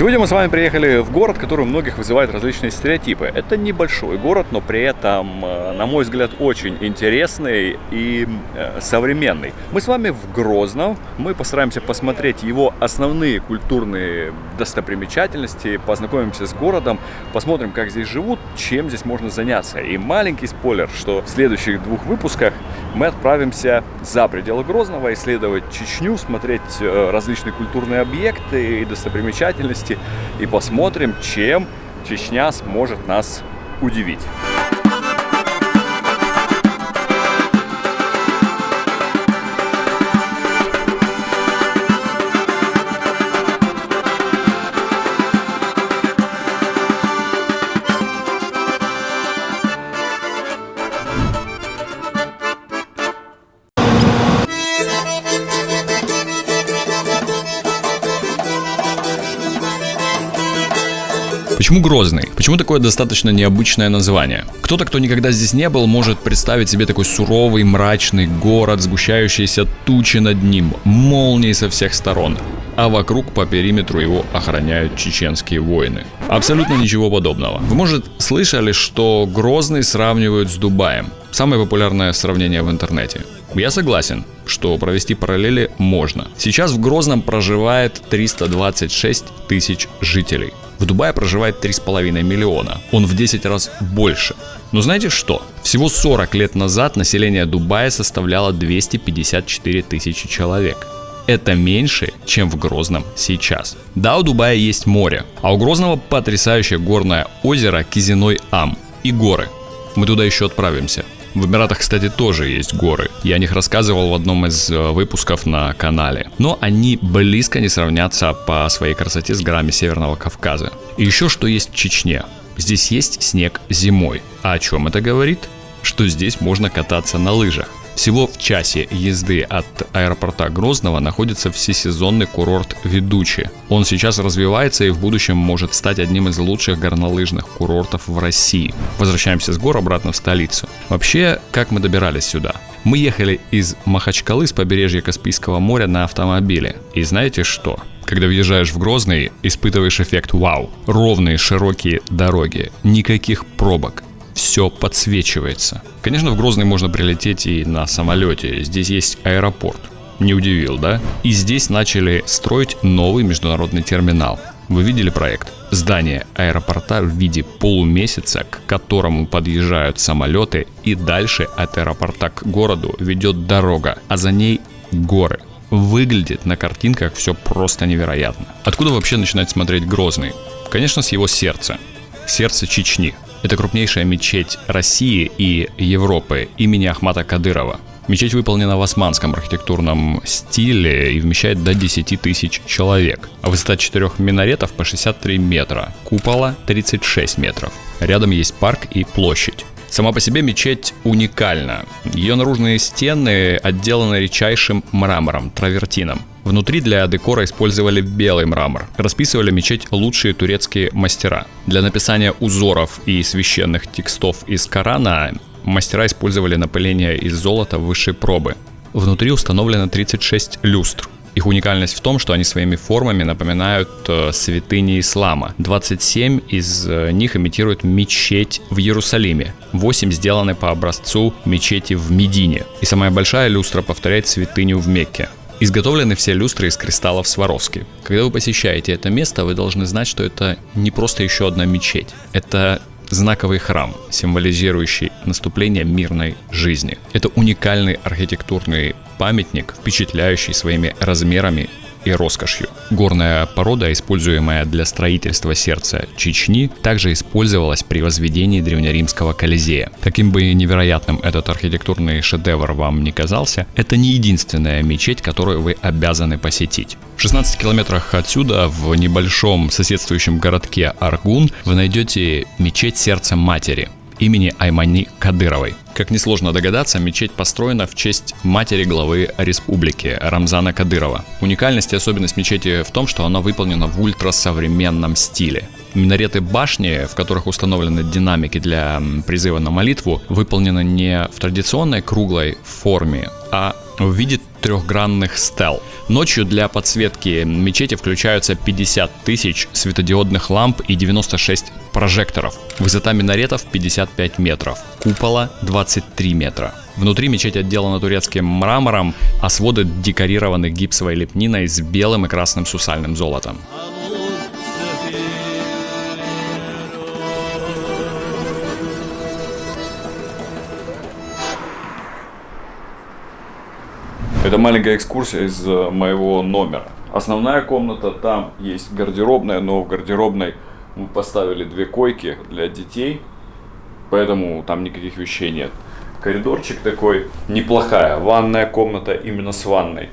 Сегодня мы с вами приехали в город, который у многих вызывает различные стереотипы. Это небольшой город, но при этом, э, на мой взгляд, очень интересный и э, современный. Мы с вами в Грозном. Мы постараемся посмотреть его основные культурные достопримечательности, познакомимся с городом, посмотрим, как здесь живут, чем здесь можно заняться. И маленький спойлер, что в следующих двух выпусках мы отправимся за пределы Грозного, исследовать Чечню, смотреть э, различные культурные объекты и достопримечательности и посмотрим, чем Чечня сможет нас удивить. Почему Грозный? Почему такое достаточно необычное название? Кто-то, кто никогда здесь не был, может представить себе такой суровый, мрачный город, сгущающиеся тучи над ним, молнии со всех сторон, а вокруг по периметру его охраняют чеченские воины. Абсолютно ничего подобного. Вы, может, слышали, что Грозный сравнивают с Дубаем? Самое популярное сравнение в интернете. Я согласен, что провести параллели можно. Сейчас в Грозном проживает 326 тысяч жителей. В Дубае проживает 3,5 миллиона. Он в 10 раз больше. Но знаете что? Всего 40 лет назад население Дубая составляло 254 тысячи человек. Это меньше, чем в Грозном сейчас. Да, у Дубая есть море, а у Грозного потрясающее горное озеро Кизиной Ам и горы. Мы туда еще отправимся. В Эмиратах, кстати, тоже есть горы. Я о них рассказывал в одном из э, выпусков на канале. Но они близко не сравнятся по своей красоте с горами Северного Кавказа. И еще что есть в Чечне. Здесь есть снег зимой. А о чем это говорит? Что здесь можно кататься на лыжах. Всего в часе езды от аэропорта Грозного находится всесезонный курорт Ведучи. Он сейчас развивается и в будущем может стать одним из лучших горнолыжных курортов в России. Возвращаемся с гор обратно в столицу. Вообще, как мы добирались сюда? Мы ехали из Махачкалы с побережья Каспийского моря на автомобиле. И знаете что? Когда въезжаешь в Грозный, испытываешь эффект вау. Ровные широкие дороги, никаких пробок, все подсвечивается. Конечно, в Грозный можно прилететь и на самолете. Здесь есть аэропорт. Не удивил, да? И здесь начали строить новый международный терминал. Вы видели проект? Здание аэропорта в виде полумесяца, к которому подъезжают самолеты, и дальше от аэропорта к городу ведет дорога, а за ней горы. Выглядит на картинках все просто невероятно. Откуда вообще начинать смотреть Грозный? Конечно, с его сердца. Сердце Чечни. Это крупнейшая мечеть России и Европы имени Ахмата Кадырова. Мечеть выполнена в османском архитектурном стиле и вмещает до 10 тысяч человек. А высота четырех минаретов по 63 метра, купола 36 метров. Рядом есть парк и площадь. Сама по себе мечеть уникальна. Ее наружные стены отделаны редчайшим мрамором, травертином. Внутри для декора использовали белый мрамор. Расписывали мечеть лучшие турецкие мастера. Для написания узоров и священных текстов из Корана мастера использовали напыление из золота высшей пробы. Внутри установлено 36 люстр. Их уникальность в том, что они своими формами напоминают э, святыни ислама. 27 из э, них имитируют мечеть в Иерусалиме. 8 сделаны по образцу мечети в Медине. И самая большая люстра повторяет святыню в Мекке. Изготовлены все люстры из кристаллов Сваровски. Когда вы посещаете это место, вы должны знать, что это не просто еще одна мечеть. Это знаковый храм, символизирующий наступление мирной жизни. Это уникальный архитектурный памятник, впечатляющий своими размерами и роскошью. Горная порода, используемая для строительства сердца Чечни, также использовалась при возведении древнеримского Колизея. Каким бы невероятным этот архитектурный шедевр вам не казался, это не единственная мечеть, которую вы обязаны посетить. В 16 километрах отсюда, в небольшом соседствующем городке Аргун, вы найдете мечеть Сердца Матери – имени Аймани Кадыровой. Как несложно догадаться, мечеть построена в честь матери главы республики Рамзана Кадырова. Уникальность и особенность мечети в том, что она выполнена в ультрасовременном стиле. Минареты башни, в которых установлены динамики для призыва на молитву, выполнены не в традиционной круглой форме, а в виде трехгранных стел. Ночью для подсветки мечети включаются 50 тысяч светодиодных ламп и 96 прожекторов. Высота минаретов 55 метров, купола 23 метра. Внутри мечеть отделана турецким мрамором, а своды декорированы гипсовой лепниной с белым и красным сусальным золотом. Это маленькая экскурсия из э, моего номера. Основная комната, там есть гардеробная, но в гардеробной мы поставили две койки для детей, поэтому там никаких вещей нет. Коридорчик такой, неплохая, ванная комната именно с ванной.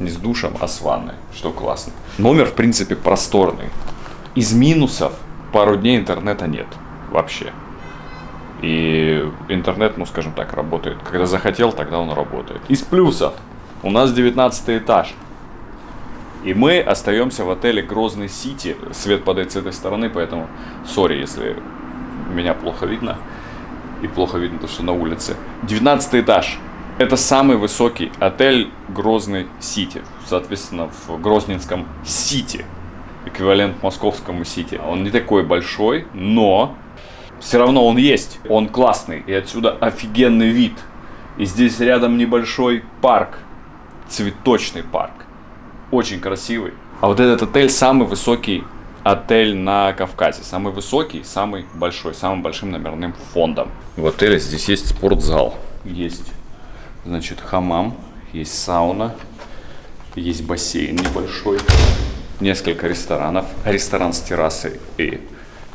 Не с душем, а с ванной, что классно. Номер, в принципе, просторный. Из минусов пару дней интернета нет вообще. И интернет, ну скажем так, работает. Когда захотел, тогда он работает. Из плюсов у нас 19 этаж. И мы остаемся в отеле Грозный Сити. Свет падает с этой стороны, поэтому сори, если меня плохо видно. И плохо видно то, что на улице. 19 этаж. Это самый высокий отель Грозный Сити. Соответственно, в Грозненском Сити. Эквивалент московскому Сити. Он не такой большой, но все равно он есть. Он классный. И отсюда офигенный вид. И здесь рядом небольшой парк цветочный парк. Очень красивый. А вот этот отель самый высокий отель на Кавказе. Самый высокий, самый большой, самым большим номерным фондом. В отеле здесь есть спортзал. Есть, значит, хамам, есть сауна, есть бассейн небольшой, несколько ресторанов. Ресторан с террасой и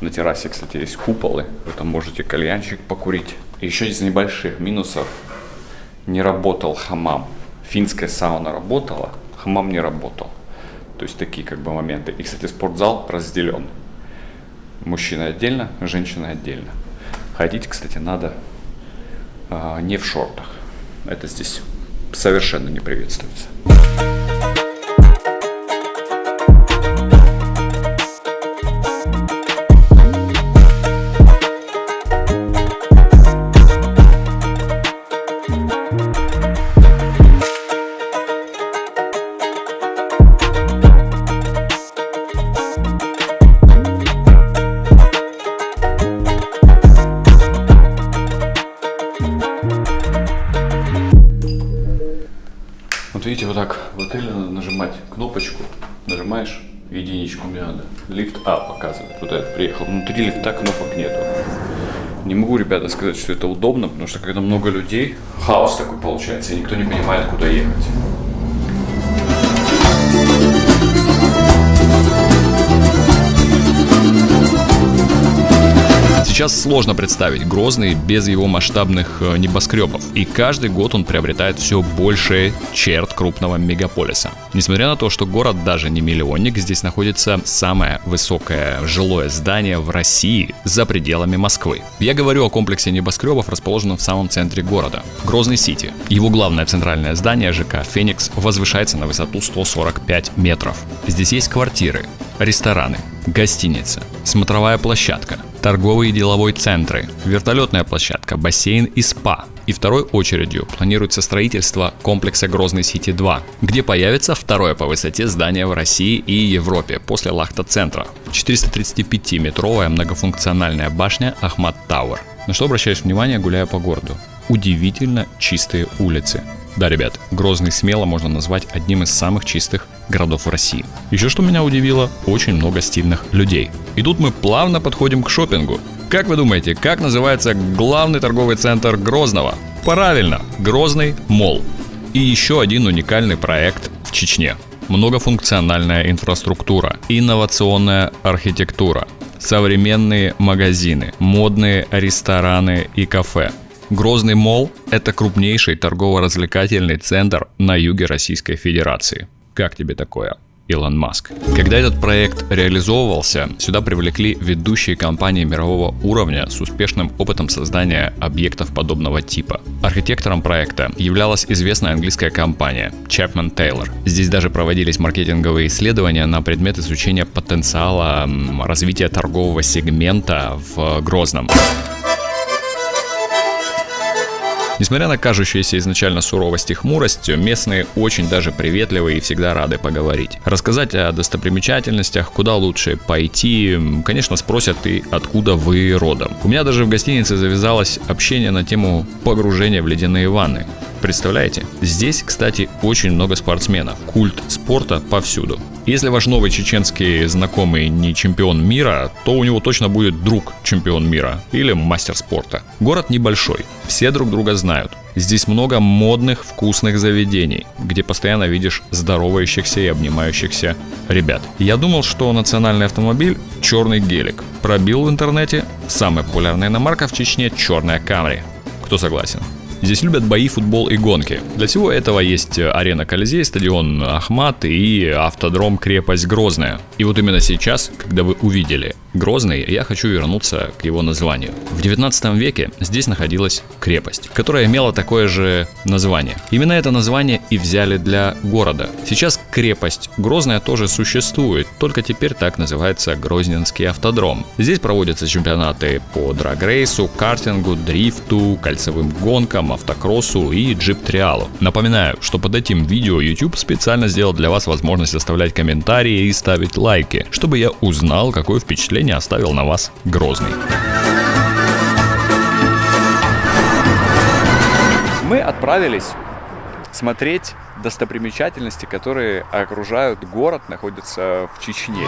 на террасе, кстати, есть куполы. Вы там можете кальянчик покурить. еще из небольших минусов не работал хамам финская сауна работала, хамам не работал. То есть такие как бы моменты. И, кстати, спортзал разделен. Мужчина отдельно, женщина отдельно. Ходить, кстати, надо э, не в шортах. Это здесь совершенно не приветствуется. Надо нажимать кнопочку, нажимаешь единичку, мне надо лифт А показывает. Вот этот приехал. Внутри лифта кнопок нету. Не могу, ребята, сказать, что это удобно, потому что когда много людей, хаос такой получается, и никто не понимает, куда ехать. Сейчас сложно представить Грозный без его масштабных э, небоскребов, и каждый год он приобретает все больше черт крупного мегаполиса. Несмотря на то, что город даже не миллионник, здесь находится самое высокое жилое здание в России за пределами Москвы. Я говорю о комплексе небоскребов, расположенном в самом центре города, Грозный Сити. Его главное центральное здание ЖК «Феникс» возвышается на высоту 145 метров. Здесь есть квартиры, рестораны, гостиница, смотровая площадка, торговые и деловой центры, вертолетная площадка, бассейн и спа. И второй очередью планируется строительство комплекса Грозный Сити 2, где появится второе по высоте здание в России и Европе после Лахта-центра. 435-метровая многофункциональная башня Ахмат Тауэр. На что обращаешь внимание, гуляя по городу? Удивительно чистые улицы. Да, ребят, Грозный смело можно назвать одним из самых чистых городов в России. Еще что меня удивило, очень много стильных людей. И тут мы плавно подходим к шопингу. Как вы думаете, как называется главный торговый центр Грозного? Правильно, Грозный Мол. И еще один уникальный проект в Чечне. Многофункциональная инфраструктура, инновационная архитектура, современные магазины, модные рестораны и кафе. Грозный Мол – это крупнейший торгово-развлекательный центр на юге Российской Федерации. Как тебе такое? Илон Маск. Когда этот проект реализовывался, сюда привлекли ведущие компании мирового уровня с успешным опытом создания объектов подобного типа. Архитектором проекта являлась известная английская компания Chapman Taylor. Здесь даже проводились маркетинговые исследования на предмет изучения потенциала развития торгового сегмента в Грозном. Несмотря на кажущуюся изначально суровость и хмурость, местные очень даже приветливые и всегда рады поговорить. Рассказать о достопримечательностях, куда лучше пойти, конечно, спросят и откуда вы родом. У меня даже в гостинице завязалось общение на тему погружения в ледяные ванны. Представляете? Здесь, кстати, очень много спортсменов. Культ спорта повсюду. Если ваш новый чеченский знакомый не чемпион мира, то у него точно будет друг чемпион мира или мастер спорта. Город небольшой, все друг друга знают. Здесь много модных, вкусных заведений, где постоянно видишь здоровающихся и обнимающихся ребят. Я думал, что национальный автомобиль – черный гелик. Пробил в интернете, самая популярная иномарка в Чечне – черная Камри. Кто согласен? Здесь любят бои, футбол и гонки. Для всего этого есть арена Колизей, стадион Ахмат и автодром Крепость Грозная. И вот именно сейчас, когда вы увидели Грозный, я хочу вернуться к его названию. В 19 веке здесь находилась крепость, которая имела такое же название. Именно это название и взяли для города. Сейчас крепость Грозная тоже существует, только теперь так называется Грозненский автодром. Здесь проводятся чемпионаты по драгрейсу, картингу, дрифту, кольцевым гонкам, автокроссу и джип-триалу. Напоминаю, что под этим видео YouTube специально сделал для вас возможность оставлять комментарии и ставить лайки, чтобы я узнал, какое впечатление впечатление оставил на вас Грозный. Мы отправились смотреть достопримечательности, которые окружают город, находятся в Чечне.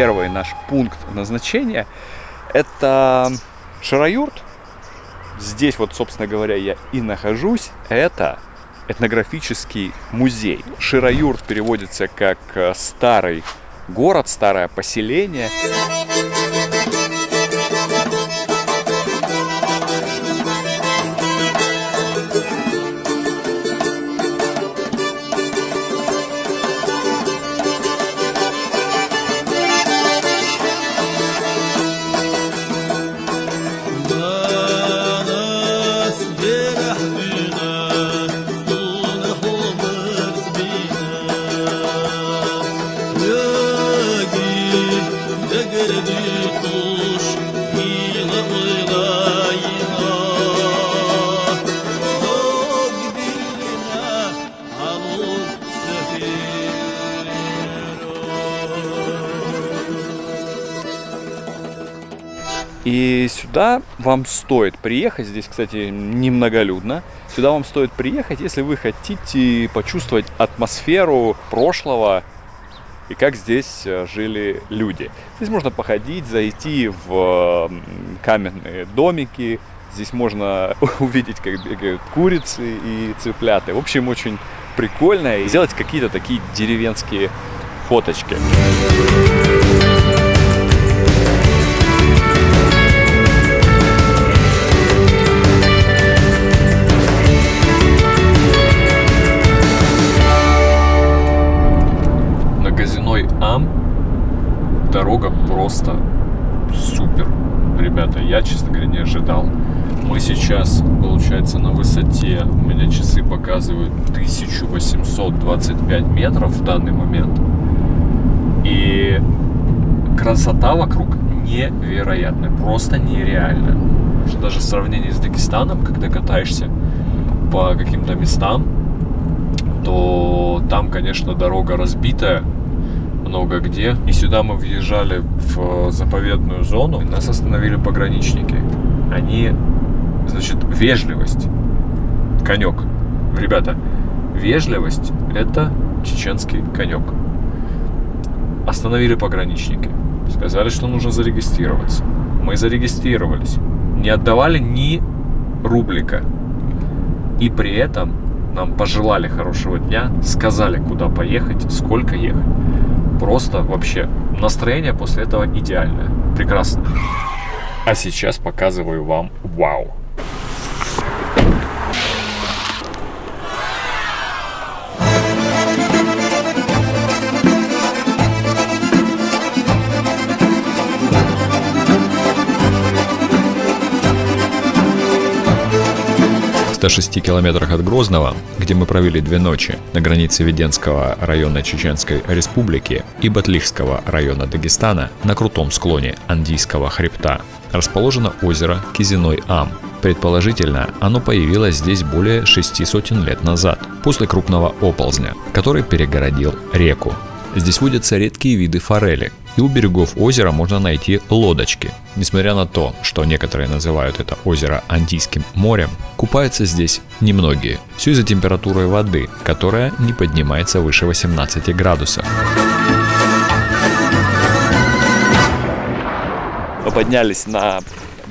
Первый наш пункт назначения это Шараюрт. Здесь вот, собственно говоря, я и нахожусь. Это этнографический музей. Шираюрт переводится как э, старый город, старое поселение. И сюда вам стоит приехать, здесь, кстати, немноголюдно, сюда вам стоит приехать, если вы хотите почувствовать атмосферу прошлого и как здесь э, жили люди. Здесь можно походить, зайти в каменные домики, здесь можно увидеть, как бегают курицы и цыпляты. В общем, очень прикольно и сделать какие-то такие деревенские фоточки. Просто супер. Ребята, я, честно говоря, не ожидал. Мы сейчас, получается, на высоте, у меня часы показывают 1825 метров в данный момент. И красота вокруг невероятная, просто нереальная. Даже в сравнении с Дагестаном, когда катаешься по каким-то местам, то там, конечно, дорога разбитая, много где. И сюда мы въезжали в заповедную зону. Нас остановили пограничники. Они, значит, вежливость. Конек. Ребята, вежливость – это чеченский конек. Остановили пограничники. Сказали, что нужно зарегистрироваться. Мы зарегистрировались. Не отдавали ни рублика. И при этом нам пожелали хорошего дня, сказали, куда поехать, сколько ехать. Просто вообще настроение после этого идеальное. Прекрасно. А сейчас показываю вам вау. 106 километрах от Грозного, где мы провели две ночи, на границе Веденского района Чеченской Республики и Батлихского района Дагестана, на крутом склоне Андийского хребта, расположено озеро Кизиной-Ам. Предположительно, оно появилось здесь более шести сотен лет назад, после крупного оползня, который перегородил реку. Здесь водятся редкие виды форели, и у берегов озера можно найти лодочки. Несмотря на то, что некоторые называют это озеро Антийским морем, купаются здесь немногие. Все из-за температуры воды, которая не поднимается выше 18 градусов. Мы поднялись на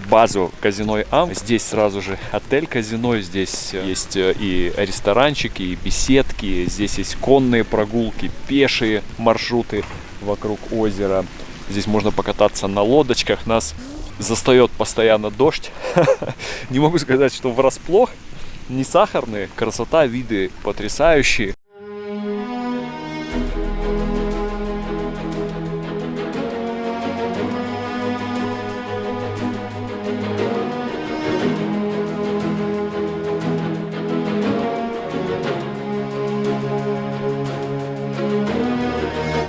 базу казино Ам. Здесь сразу же отель казино, здесь э, есть э, и ресторанчики, и беседки, здесь есть конные прогулки, пешие маршруты вокруг озера. Здесь можно покататься на лодочках. Нас застает постоянно дождь. Не могу сказать, что врасплох. Не сахарные. Красота, виды потрясающие.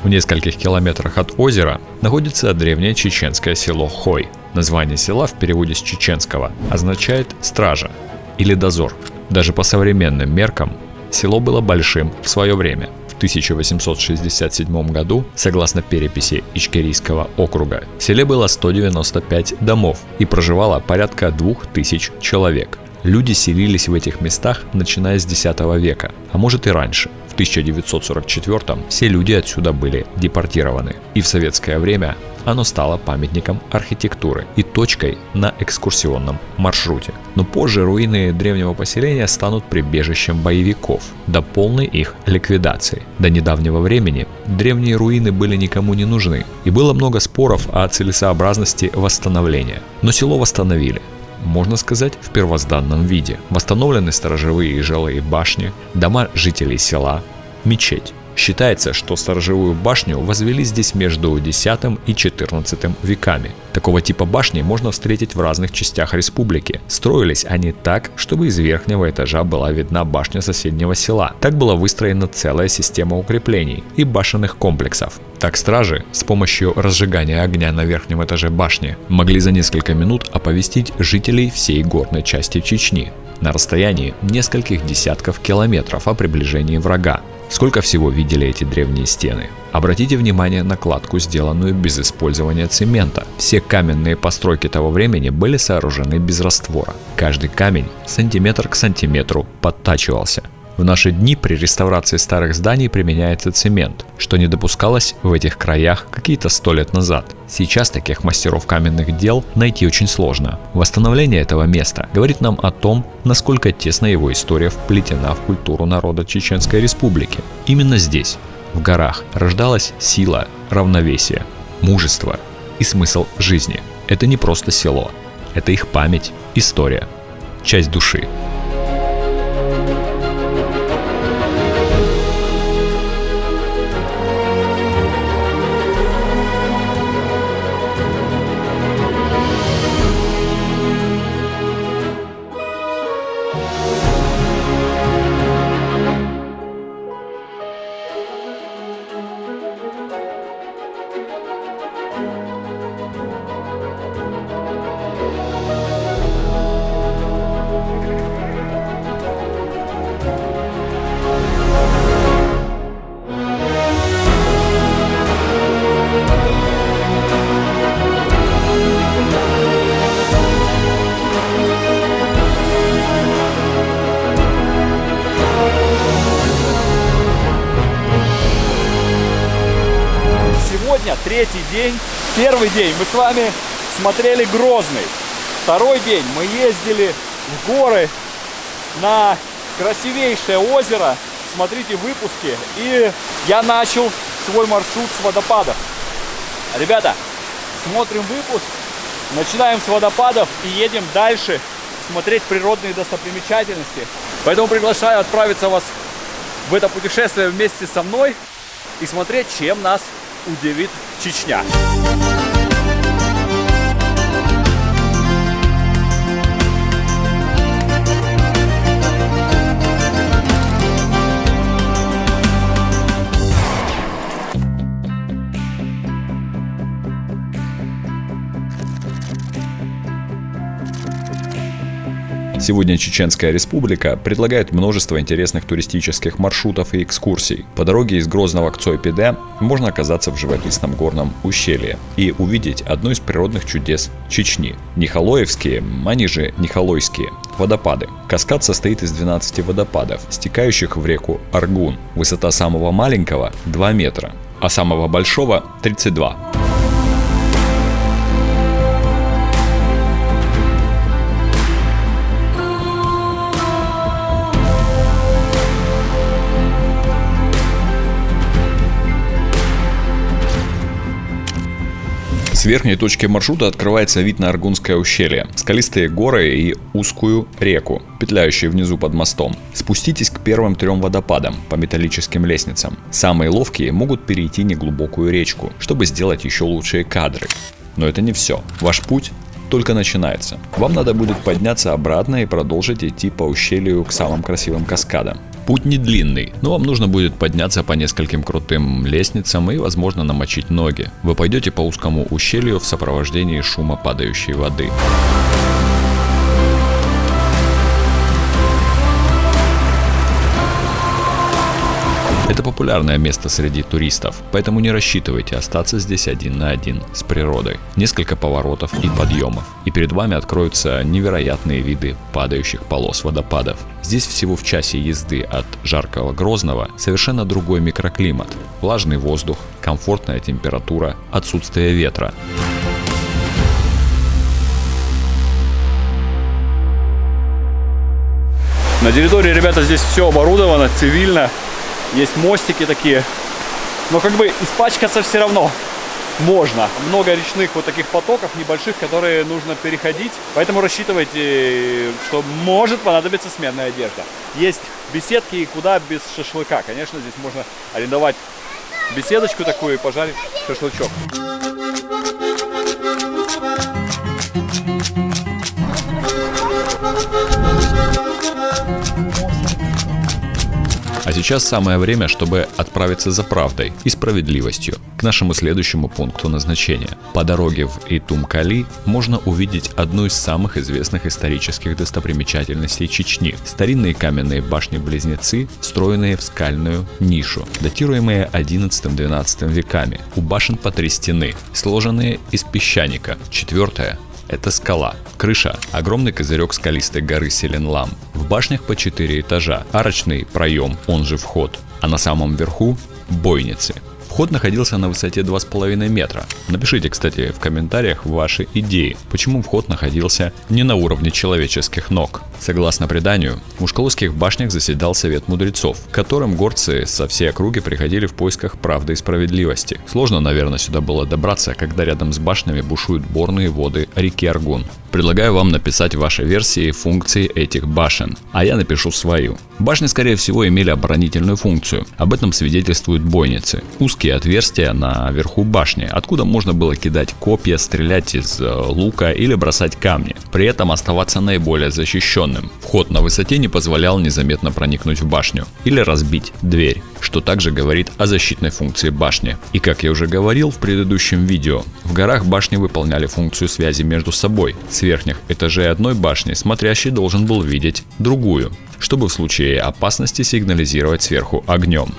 В нескольких километрах от озера находится древнее чеченское село Хой. Название села в переводе с чеченского означает «стража» или «дозор». Даже по современным меркам село было большим в свое время. В 1867 году, согласно переписи Ичкерийского округа, в селе было 195 домов и проживало порядка 2000 человек. Люди селились в этих местах начиная с X века, а может и раньше. В 1944 все люди отсюда были депортированы. И в советское время оно стало памятником архитектуры и точкой на экскурсионном маршруте. Но позже руины древнего поселения станут прибежищем боевиков до полной их ликвидации. До недавнего времени древние руины были никому не нужны, и было много споров о целесообразности восстановления. Но село восстановили, можно сказать, в первозданном виде. Восстановлены сторожевые и жилые башни, дома жителей села, мечеть. Считается, что сторожевую башню возвели здесь между X и XIV веками. Такого типа башни можно встретить в разных частях республики. Строились они так, чтобы из верхнего этажа была видна башня соседнего села. Так была выстроена целая система укреплений и башенных комплексов. Так стражи с помощью разжигания огня на верхнем этаже башни могли за несколько минут оповестить жителей всей горной части Чечни на расстоянии нескольких десятков километров о приближении врага. Сколько всего видели эти древние стены? Обратите внимание на кладку, сделанную без использования цемента. Все каменные постройки того времени были сооружены без раствора. Каждый камень сантиметр к сантиметру подтачивался. В наши дни при реставрации старых зданий применяется цемент, что не допускалось в этих краях какие-то сто лет назад. Сейчас таких мастеров каменных дел найти очень сложно. Восстановление этого места говорит нам о том, насколько тесно его история вплетена в культуру народа Чеченской Республики. Именно здесь, в горах, рождалась сила, равновесие, мужество и смысл жизни. Это не просто село, это их память, история, часть души. День. Первый день мы с вами смотрели Грозный. Второй день мы ездили в горы на красивейшее озеро. Смотрите выпуски. И я начал свой маршрут с водопадов. Ребята, смотрим выпуск, начинаем с водопадов и едем дальше смотреть природные достопримечательности. Поэтому приглашаю отправиться вас в это путешествие вместе со мной и смотреть, чем нас удивит Чечня. Сегодня Чеченская республика предлагает множество интересных туристических маршрутов и экскурсий. По дороге из Грозного к Цойпиде можно оказаться в живописном горном ущелье и увидеть одно из природных чудес Чечни. Нихалоевские, они же Нихалойские, водопады. Каскад состоит из 12 водопадов, стекающих в реку Аргун. Высота самого маленького 2 метра, а самого большого 32. С верхней точки маршрута открывается вид на Аргунское ущелье, скалистые горы и узкую реку, петляющую внизу под мостом. Спуститесь к первым трем водопадам по металлическим лестницам. Самые ловкие могут перейти неглубокую речку, чтобы сделать еще лучшие кадры. Но это не все. Ваш путь только начинается. Вам надо будет подняться обратно и продолжить идти по ущелью к самым красивым каскадам. Путь не длинный, но вам нужно будет подняться по нескольким крутым лестницам и, возможно, намочить ноги. Вы пойдете по узкому ущелью в сопровождении шума падающей воды. Это популярное место среди туристов, поэтому не рассчитывайте остаться здесь один на один с природой. Несколько поворотов и подъемов, и перед вами откроются невероятные виды падающих полос водопадов. Здесь всего в часе езды от жаркого Грозного совершенно другой микроклимат. Влажный воздух, комфортная температура, отсутствие ветра. На территории, ребята, здесь все оборудовано цивильно. Есть мостики такие. Но как бы испачкаться все равно можно. Много речных вот таких потоков небольших, которые нужно переходить. Поэтому рассчитывайте, что может понадобиться сменная одежда. Есть беседки, куда без шашлыка. Конечно, здесь можно арендовать беседочку такую и пожарить шашлычок. Сейчас самое время, чтобы отправиться за правдой и справедливостью к нашему следующему пункту назначения. По дороге в Итумкали можно увидеть одну из самых известных исторических достопримечательностей Чечни. Старинные каменные башни-близнецы, встроенные в скальную нишу, датируемые 11-12 веками. У башен по три стены, сложенные из песчаника. Четвертая это скала. Крыша – огромный козырек скалистой горы Селенлам. В башнях по 4 этажа. Арочный проем, он же вход. А на самом верху – бойницы. Вход находился на высоте 2,5 метра. Напишите, кстати, в комментариях ваши идеи, почему вход находился не на уровне человеческих ног. Согласно преданию, в Ушколовских башнях заседал совет мудрецов, к которым горцы со всей округи приходили в поисках правды и справедливости. Сложно, наверное, сюда было добраться, когда рядом с башнями бушуют борные воды реки Аргун. Предлагаю вам написать ваши версии функций этих башен, а я напишу свою. Башни, скорее всего, имели оборонительную функцию. Об этом свидетельствуют бойницы. Узкие отверстия на верху башни, откуда можно было кидать копья, стрелять из э, лука или бросать камни. При этом оставаться наиболее защищенным. Вход на высоте не позволял незаметно проникнуть в башню или разбить дверь, что также говорит о защитной функции башни. И как я уже говорил в предыдущем видео, в горах башни выполняли функцию связи между собой. С верхних этажей одной башни смотрящий должен был видеть другую, чтобы в случае опасности сигнализировать сверху огнем.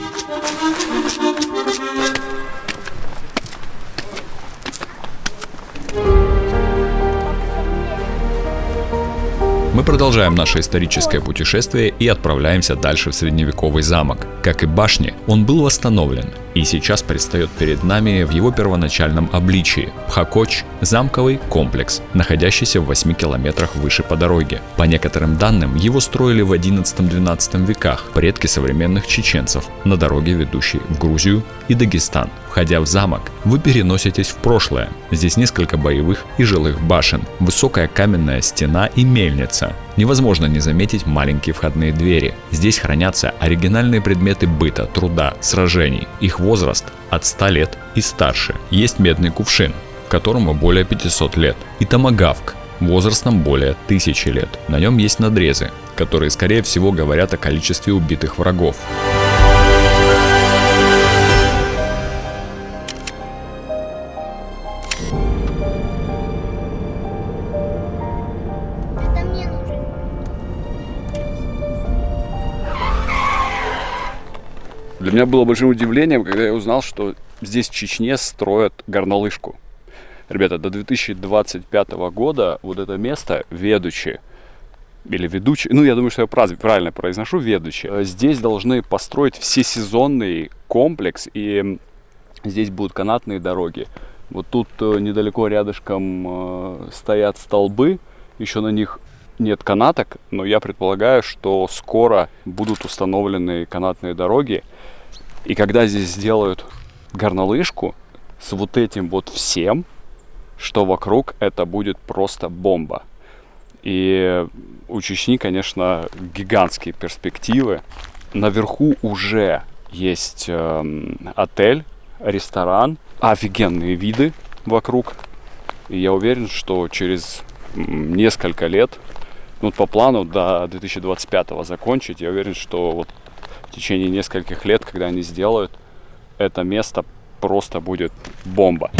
Мы продолжаем наше историческое путешествие и отправляемся дальше в средневековый замок. Как и башни, он был восстановлен и сейчас предстает перед нами в его первоначальном обличии. Пхакоч – замковый комплекс, находящийся в 8 километрах выше по дороге. По некоторым данным, его строили в 11-12 веках предки современных чеченцев на дороге, ведущей в Грузию и Дагестан. Входя в замок, вы переноситесь в прошлое. Здесь несколько боевых и жилых башен, высокая каменная стена и мельница. Невозможно не заметить маленькие входные двери. Здесь хранятся оригинальные предметы быта, труда, сражений. Их возраст от 100 лет и старше. Есть медный кувшин, которому более 500 лет. И томагавк, возрастом более 1000 лет. На нем есть надрезы, которые скорее всего говорят о количестве убитых врагов. Для меня было большим удивлением, когда я узнал, что здесь в Чечне строят горнолыжку. Ребята, до 2025 года вот это место, ведущее, или ведущий, ну я думаю, что я правильно произношу, ведущий, э, здесь должны построить всесезонный комплекс, и здесь будут канатные дороги. Вот тут э, недалеко рядышком э, стоят столбы, еще на них нет канаток, но я предполагаю, что скоро будут установлены канатные дороги. И когда здесь сделают горнолыжку с вот этим вот всем, что вокруг, это будет просто бомба. И у Чечни, конечно, гигантские перспективы. Наверху уже есть э, отель, ресторан, офигенные виды вокруг. И я уверен, что через несколько лет, ну по плану до 2025 закончить, я уверен, что вот в течение нескольких лет, когда они сделают, это место просто будет бомба.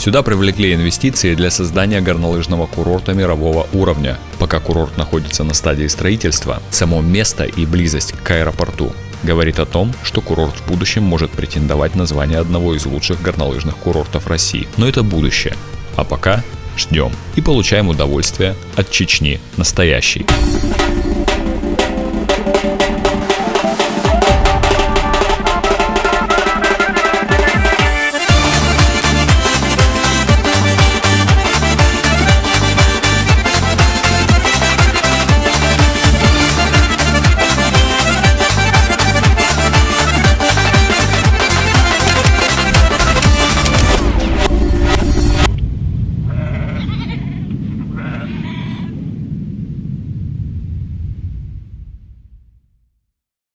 Сюда привлекли инвестиции для создания горнолыжного курорта мирового уровня. Пока курорт находится на стадии строительства, само место и близость к аэропорту говорит о том, что курорт в будущем может претендовать на звание одного из лучших горнолыжных курортов России. Но это будущее. А пока ждем и получаем удовольствие от Чечни настоящей.